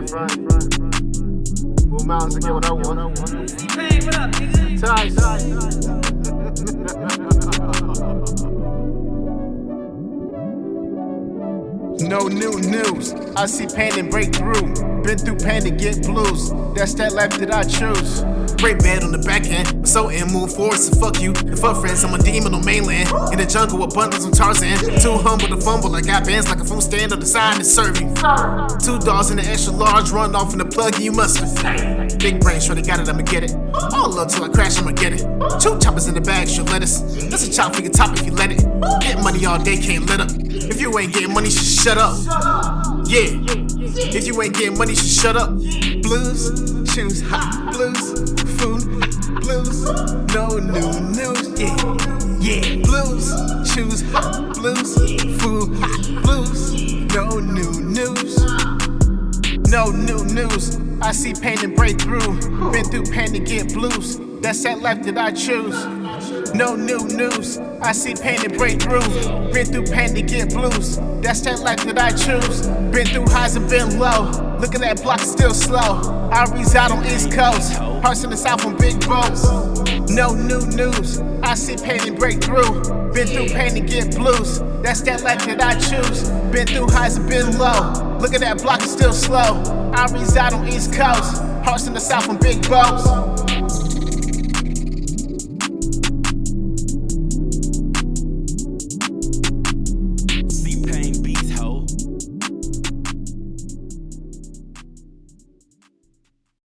the front. Move mountains get what I want. No new news. I see pain and break through. Been through pain to get blues. That's that life that I choose. Break bad on the back end. So in move forward, so fuck you. And fuck friends, I'm a demon on mainland. In the jungle with bundles of Tarzan. Too humble to fumble. I got bands like a phone stand on the sign is serving. Two dogs in the extra large, run off in the plug and you mustard. Big brain, sure they got it, I'ma get it. All love till I crash, I'ma get it. Two choppers in the bag, sure lettuce. That's a chop for your top if you let it. Get money all day, can't let up. If you ain't getting money, should shut up. Yeah. If you ain't getting money, should shut up. Blues, shoes, hot blues, food, blues, no new news. Yeah, yeah. Blues, shoes, hot blues, food, hot blues, no new. No new news. I see pain and breakthrough. Been through pain to get blues. That's that life that I choose. No new news. I see pain and breakthrough. Been through pain to get blues. That's that life that I choose. Been through highs and been low. Look at that block still slow. I reside on East Coast. Hearts in the South on big boats. No new news. I see pain and break through. Been through pain to get blues. That's that life that I choose. Been through highs and been low. Look at that block, it's still slow. I reside on East Coast. Hearts in the South on big boats.